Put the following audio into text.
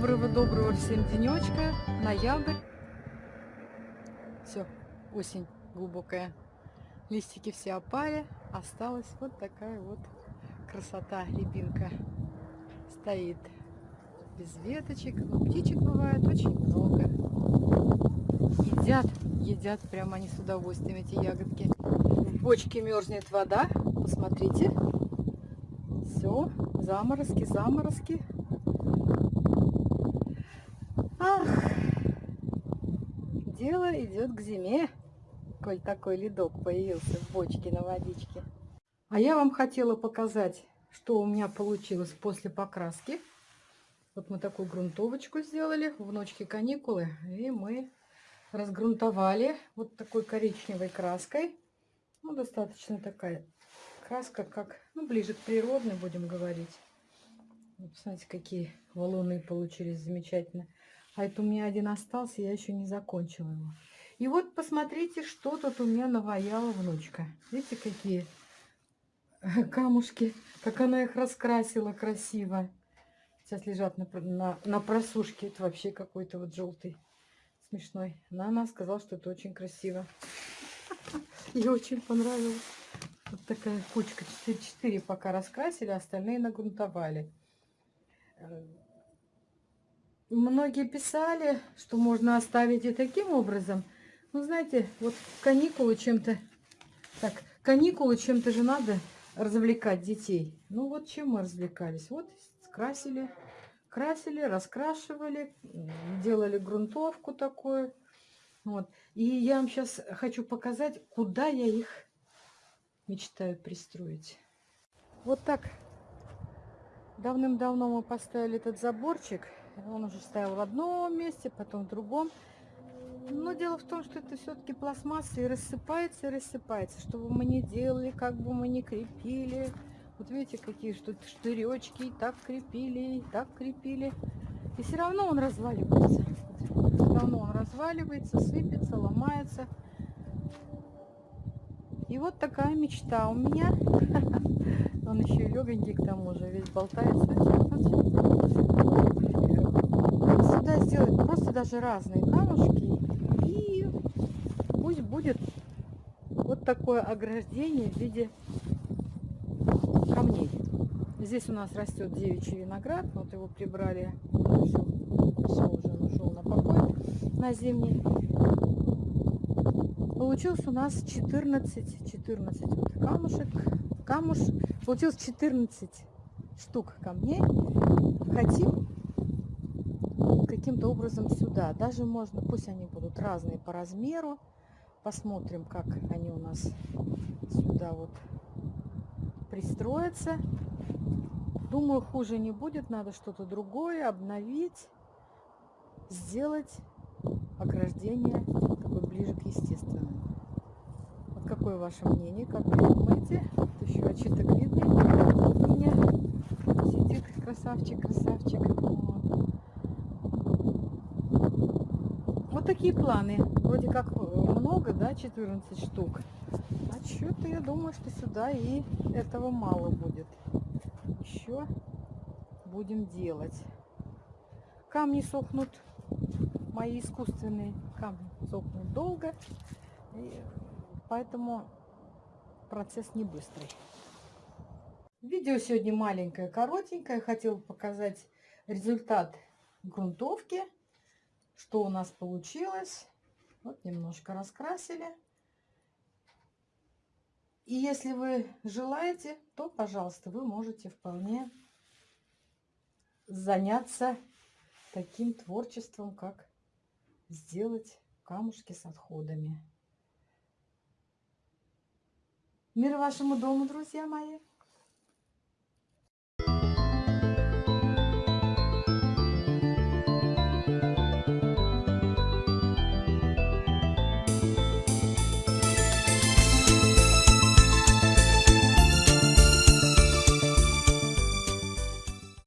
Доброго-доброго всем денечка. Ноябрь. Все, осень глубокая. Листики все опали. Осталась вот такая вот красота. Рябинка стоит без веточек. Но птичек бывает очень много. Едят, едят прямо они с удовольствием эти ягодки. В бочке мерзнет вода. Посмотрите. Все, заморозки, заморозки. Ах, дело идет к зиме, коль такой ледок появился в бочке на водичке. А я вам хотела показать, что у меня получилось после покраски. Вот мы такую грунтовочку сделали, в ночке каникулы, и мы разгрунтовали вот такой коричневой краской. Ну, достаточно такая краска, как, ну, ближе к природной, будем говорить. Вот, посмотрите, какие валуны получились замечательно. А это у меня один остался, я еще не закончила его. И вот посмотрите, что тут у меня наваяла внучка. Видите, какие камушки, как она их раскрасила красиво. Сейчас лежат на, на, на просушке. Это вообще какой-то вот желтый, смешной. Но она сказала, что это очень красиво. Ей очень понравилось. Вот такая кучка. 4 пока раскрасили, остальные нагрунтовали. Многие писали, что можно оставить и таким образом. Ну, знаете, вот каникулы чем-то... Так, каникулы чем-то же надо развлекать детей. Ну, вот чем мы развлекались? Вот красили, красили, раскрашивали, делали грунтовку такую. Вот. И я вам сейчас хочу показать, куда я их мечтаю пристроить. Вот так давным-давно мы поставили этот заборчик. Он уже стоял в одном месте, потом в другом. Но дело в том, что это все-таки пластмасса и рассыпается, и рассыпается. Что бы мы ни делали, как бы мы ни крепили. Вот видите, какие что штыречки и так крепили, и так крепили. И все равно он разваливается. Все равно он разваливается, сыпется, ломается. И вот такая мечта у меня. Он еще и легонький к тому же, весь болтается. Сделать просто даже разные камушки. И пусть будет вот такое ограждение в виде камней. Здесь у нас растет девичий виноград. Вот его прибрали. Все, все уже ушел на покой на зимний. Получилось у нас 14, 14 вот камушек. Камуш Получилось 14 штук камней. Хотим каким-то образом сюда. Даже можно, пусть они будут разные по размеру. Посмотрим, как они у нас сюда вот пристроятся. Думаю, хуже не будет. Надо что-то другое обновить, сделать ограждение такое ближе к естественному. Вот какое ваше мнение? Как вы думаете? Вот еще очиток видный у меня сидит красавчик, красавчик. Вот. Вот такие планы. Вроде как много, да, 14 штук. А что-то я думаю, что сюда и этого мало будет. Еще будем делать. Камни сохнут, мои искусственные камни сохнут долго. И поэтому процесс не быстрый. Видео сегодня маленькое, коротенькое. Хотела показать результат грунтовки, что у нас получилось. Вот немножко раскрасили. И если вы желаете, то, пожалуйста, вы можете вполне заняться таким творчеством, как сделать камушки с отходами. Мир вашему дому, друзья мои!